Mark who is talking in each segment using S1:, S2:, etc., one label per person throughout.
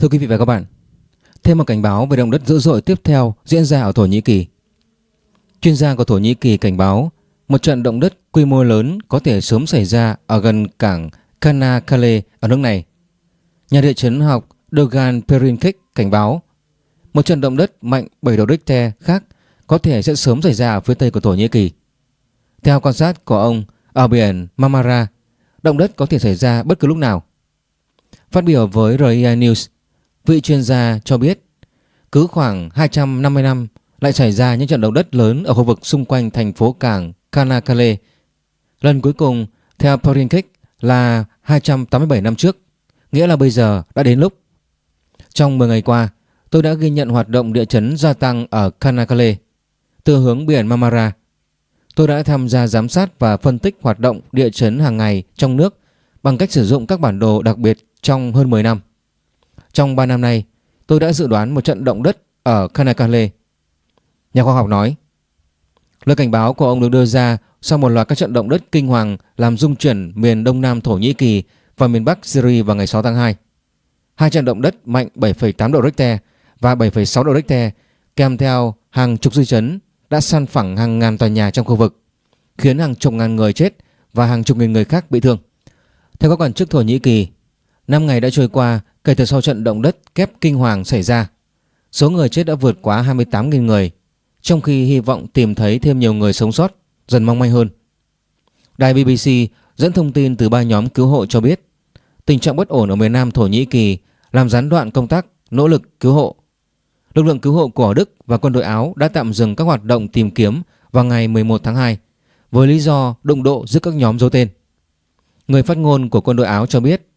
S1: Thưa quý vị và các bạn, thêm một cảnh báo về động đất dữ dội tiếp theo diễn ra ở Thổ Nhĩ Kỳ. Chuyên gia của Thổ Nhĩ Kỳ cảnh báo một trận động đất quy mô lớn có thể sớm xảy ra ở gần cảng Kanakale ở nước này. Nhà địa chấn học Dogan Perinkik cảnh báo một trận động đất mạnh 7 độ Richter khác có thể sẽ sớm xảy ra ở phía tây của Thổ Nhĩ Kỳ. Theo quan sát của ông ở biển Marmara, động đất có thể xảy ra bất cứ lúc nào. Phát biểu với RIA News, vị chuyên gia cho biết cứ khoảng 250 năm lại xảy ra những trận động đất lớn ở khu vực xung quanh thành phố cảng Kanakale. Lần cuối cùng theo Porinkik là 287 năm trước, nghĩa là bây giờ đã đến lúc. Trong 10 ngày qua, tôi đã ghi nhận hoạt động địa chấn gia tăng ở Kanakale từ hướng biển Marmara. Tôi đã tham gia giám sát và phân tích hoạt động địa chấn hàng ngày trong nước bằng cách sử dụng các bản đồ đặc biệt trong hơn 10 năm. Trong 3 năm nay, tôi đã dự đoán một trận động đất ở Kanakale. Nhà khoa học nói, lời cảnh báo của ông được đưa ra sau một loạt các trận động đất kinh hoàng làm rung chuyển miền đông nam Thổ Nhĩ Kỳ và miền bắc Syria vào ngày 6 tháng 2. Hai trận động đất mạnh 7,8 độ Richter và 7,6 độ Richter kèm theo hàng chục dư chấn đã san phẳng hàng ngàn tòa nhà trong khu vực, khiến hàng chục ngàn người chết và hàng chục nghìn người khác bị thương. Theo các quan chức Thổ Nhĩ Kỳ, 5 ngày đã trôi qua kể từ sau trận động đất kép kinh hoàng xảy ra. Số người chết đã vượt quá 28.000 người, trong khi hy vọng tìm thấy thêm nhiều người sống sót dần mong manh hơn. Đài BBC dẫn thông tin từ ba nhóm cứu hộ cho biết tình trạng bất ổn ở miền Nam Thổ Nhĩ Kỳ làm gián đoạn công tác nỗ lực cứu hộ. Lực lượng cứu hộ của Đức và quân đội Áo đã tạm dừng các hoạt động tìm kiếm vào ngày 11 tháng 2 với lý do đụng độ giữa các nhóm dấu tên. Người phát ngôn của quân đội Áo cho biết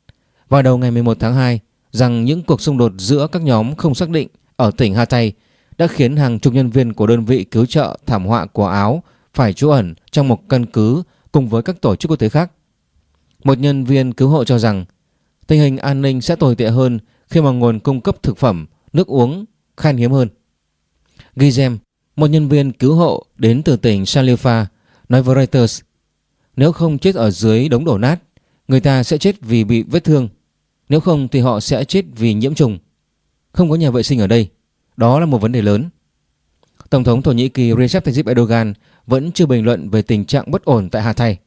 S1: vào đầu ngày 11 tháng 2 rằng những cuộc xung đột giữa các nhóm không xác định ở tỉnh Hatay đã khiến hàng chục nhân viên của đơn vị cứu trợ thảm họa của Áo phải trú ẩn trong một căn cứ cùng với các tổ chức quốc tế khác. Một nhân viên cứu hộ cho rằng tình hình an ninh sẽ tồi tệ hơn khi mà nguồn cung cấp thực phẩm, nước uống khan hiếm hơn. Gizem, một nhân viên cứu hộ đến từ tỉnh Salifa, nói với Reuters nếu không chết ở dưới đống đổ nát, người ta sẽ chết vì bị vết thương. Nếu không thì họ sẽ chết vì nhiễm trùng. Không có nhà vệ sinh ở đây. Đó là một vấn đề lớn. Tổng thống Thổ Nhĩ Kỳ Recep Tayyip Erdogan vẫn chưa bình luận về tình trạng bất ổn tại Hà Thay.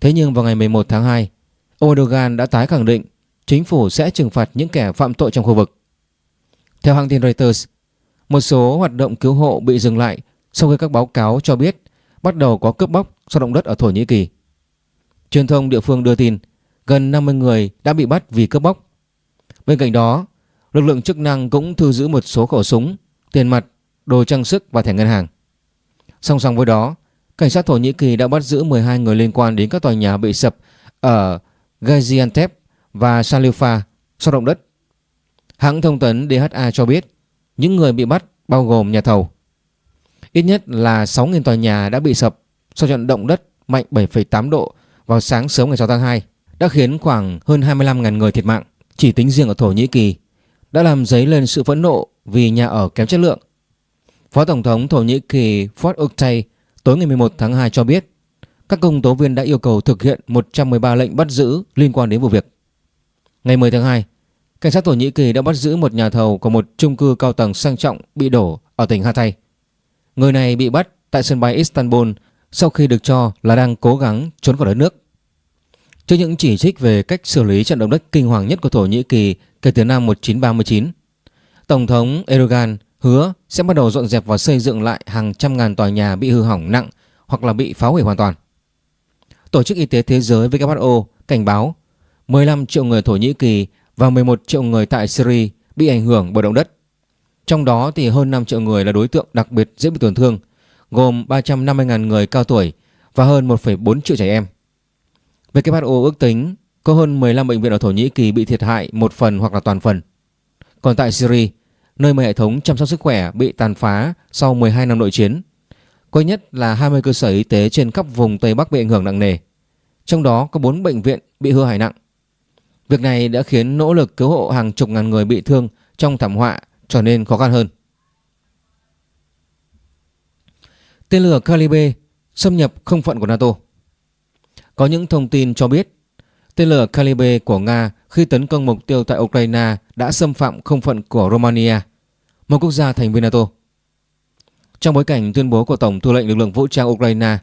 S1: Thế nhưng vào ngày 11 tháng 2, ông Erdogan đã tái khẳng định chính phủ sẽ trừng phạt những kẻ phạm tội trong khu vực. Theo hãng tin Reuters, một số hoạt động cứu hộ bị dừng lại sau khi các báo cáo cho biết bắt đầu có cướp bóc sau động đất ở Thổ Nhĩ Kỳ. Truyền thông địa phương đưa tin gần 50 người đã bị bắt vì cướp bóc. Bên cạnh đó, lực lượng chức năng cũng thu giữ một số khẩu súng, tiền mặt, đồ trang sức và thẻ ngân hàng. Song song với đó, cảnh sát Thổ Nhĩ Kỳ đã bắt giữ 12 người liên quan đến các tòa nhà bị sập ở Gaziantep và Salifa sau động đất. Hãng thông tấn DHA cho biết những người bị bắt bao gồm nhà thầu. Ít nhất là 6.000 tòa nhà đã bị sập sau trận động đất mạnh 7,8 độ vào sáng sớm ngày 6 tháng 2 đã khiến khoảng hơn 25.000 người thiệt mạng chỉ tính riêng ở Thổ Nhĩ Kỳ đã làm dấy lên sự phẫn nộ vì nhà ở kém chất lượng. Phó Tổng thống Thổ Nhĩ Kỳ Fuat Oktay tối ngày 11 tháng 2 cho biết các công tố viên đã yêu cầu thực hiện 113 lệnh bắt giữ liên quan đến vụ việc. Ngày 10 tháng 2, cảnh sát Thổ Nhĩ Kỳ đã bắt giữ một nhà thầu của một chung cư cao tầng sang trọng bị đổ ở tỉnh Hatay. Người này bị bắt tại sân bay Istanbul sau khi được cho là đang cố gắng trốn khỏi đất nước. Trước những chỉ trích về cách xử lý trận động đất kinh hoàng nhất của Thổ Nhĩ Kỳ kể từ năm 1939, Tổng thống Erdogan hứa sẽ bắt đầu dọn dẹp và xây dựng lại hàng trăm ngàn tòa nhà bị hư hỏng nặng hoặc là bị phá hủy hoàn toàn. Tổ chức Y tế Thế giới WHO cảnh báo 15 triệu người Thổ Nhĩ Kỳ và 11 triệu người tại Syria bị ảnh hưởng bởi động đất. Trong đó thì hơn 5 triệu người là đối tượng đặc biệt dễ bị tổn thương, gồm 350.000 người cao tuổi và hơn 1,4 triệu trẻ em. WHO ước tính có hơn 15 bệnh viện ở Thổ Nhĩ Kỳ bị thiệt hại một phần hoặc là toàn phần. Còn tại Syria, nơi mà hệ thống chăm sóc sức khỏe bị tàn phá sau 12 năm nội chiến, có nhất là 20 cơ sở y tế trên khắp vùng Tây Bắc bị ảnh hưởng nặng nề. Trong đó có 4 bệnh viện bị hư hại nặng. Việc này đã khiến nỗ lực cứu hộ hàng chục ngàn người bị thương trong thảm họa trở nên khó khăn hơn. Tên lửa Calibre xâm nhập không phận của NATO. Có những thông tin cho biết tên lửa Calibre của Nga khi tấn công mục tiêu tại Ukraine đã xâm phạm không phận của Romania, một quốc gia thành viên NATO. Trong bối cảnh tuyên bố của Tổng tư lệnh lực lượng vũ trang Ukraine,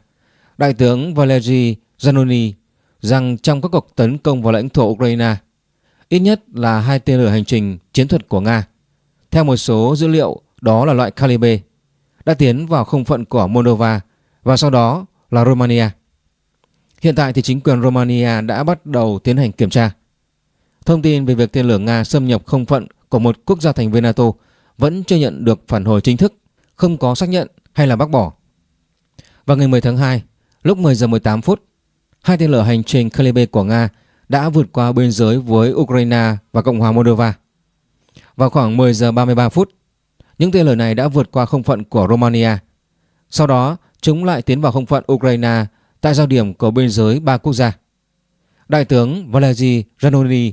S1: Đại tướng Valery Zanoni rằng trong các cuộc tấn công vào lãnh thổ Ukraine, ít nhất là hai tên lửa hành trình chiến thuật của Nga, theo một số dữ liệu đó là loại Calibre, đã tiến vào không phận của Moldova và sau đó là Romania. Hiện tại thì chính quyền Romania đã bắt đầu tiến hành kiểm tra. Thông tin về việc tên lửa Nga xâm nhập không phận của một quốc gia thành viên NATO vẫn chưa nhận được phản hồi chính thức, không có xác nhận hay là bác bỏ. Vào ngày 10 tháng 2, lúc 10 giờ 18 phút, hai tên lửa hành trình Calibre của Nga đã vượt qua biên giới với Ukraine và Cộng hòa Moldova. Vào khoảng 10 giờ 33 phút, những tên lửa này đã vượt qua không phận của Romania. Sau đó, chúng lại tiến vào không phận Ukraine tại giao điểm của biên giới ba quốc gia. Đại tướng Valery Zanoni,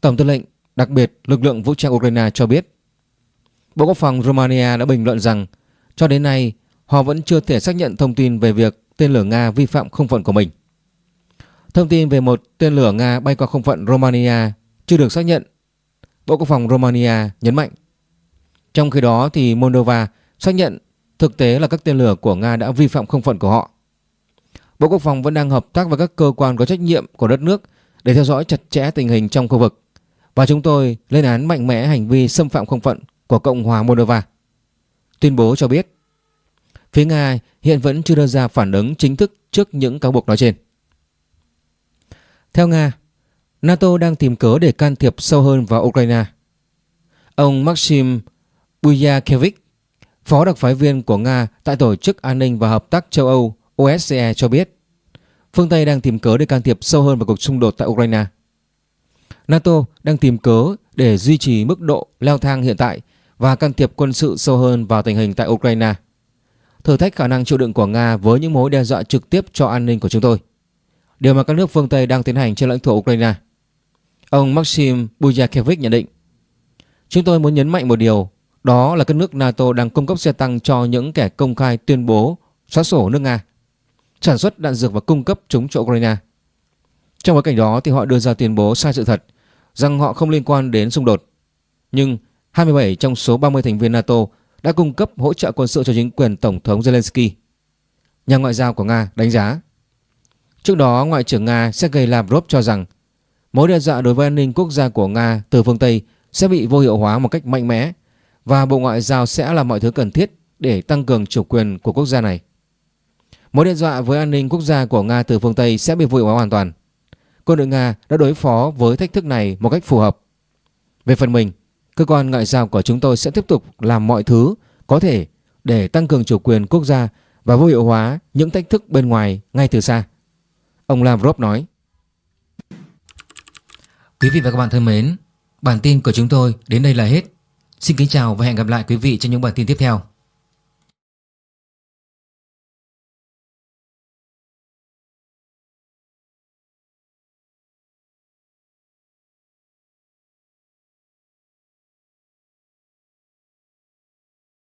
S1: Tổng tư lệnh đặc biệt lực lượng vũ trang Ukraine cho biết Bộ Quốc phòng Romania đã bình luận rằng cho đến nay họ vẫn chưa thể xác nhận thông tin về việc tên lửa Nga vi phạm không phận của mình. Thông tin về một tên lửa Nga bay qua không phận Romania chưa được xác nhận. Bộ Quốc phòng Romania nhấn mạnh. Trong khi đó thì Moldova xác nhận thực tế là các tên lửa của Nga đã vi phạm không phận của họ. Bộ Quốc phòng vẫn đang hợp tác với các cơ quan có trách nhiệm của đất nước để theo dõi chặt chẽ tình hình trong khu vực và chúng tôi lên án mạnh mẽ hành vi xâm phạm không phận của Cộng hòa Moldova. Tuyên bố cho biết phía Nga hiện vẫn chưa đưa ra phản ứng chính thức trước những cáo buộc nói trên. Theo Nga, NATO đang tìm cớ để can thiệp sâu hơn vào Ukraine. Ông Maxim Buyakevich, phó đặc phái viên của Nga tại Tổ chức An ninh và Hợp tác châu Âu OSCE cho biết, phương Tây đang tìm cớ để can thiệp sâu hơn vào cuộc xung đột tại Ukraine. NATO đang tìm cớ để duy trì mức độ leo thang hiện tại và can thiệp quân sự sâu hơn vào tình hình tại Ukraine. Thử thách khả năng chịu đựng của Nga với những mối đe dọa trực tiếp cho an ninh của chúng tôi. Điều mà các nước phương Tây đang tiến hành trên lãnh thổ Ukraine. Ông Maxim Bujakevich nhận định, Chúng tôi muốn nhấn mạnh một điều, đó là các nước NATO đang cung cấp xe tăng cho những kẻ công khai tuyên bố xóa sổ nước Nga sản xuất đạn dược và cung cấp chúng cho Ukraine. Trong bối cảnh đó thì họ đưa ra tuyên bố sai sự thật rằng họ không liên quan đến xung đột. Nhưng 27 trong số 30 thành viên NATO đã cung cấp hỗ trợ quân sự cho chính quyền Tổng thống Zelensky. Nhà ngoại giao của Nga đánh giá. Trước đó, Ngoại trưởng Nga Sergei Lavrov cho rằng mối đe dọa đối với an ninh quốc gia của Nga từ phương Tây sẽ bị vô hiệu hóa một cách mạnh mẽ và Bộ Ngoại giao sẽ làm mọi thứ cần thiết để tăng cường chủ quyền của quốc gia này. Mối đe dọa với an ninh quốc gia của Nga từ phương Tây sẽ bị vùi hóa hoàn toàn. Quân đội Nga đã đối phó với thách thức này một cách phù hợp. Về phần mình, cơ quan ngoại giao của chúng tôi sẽ tiếp tục làm mọi thứ có thể để tăng cường chủ quyền quốc gia và vô hiệu hóa những thách thức bên ngoài ngay từ xa. Ông Lavrov nói. Quý vị và các bạn thân mến, bản tin của chúng tôi đến đây là hết. Xin kính chào và hẹn gặp lại quý vị trong những bản tin tiếp theo.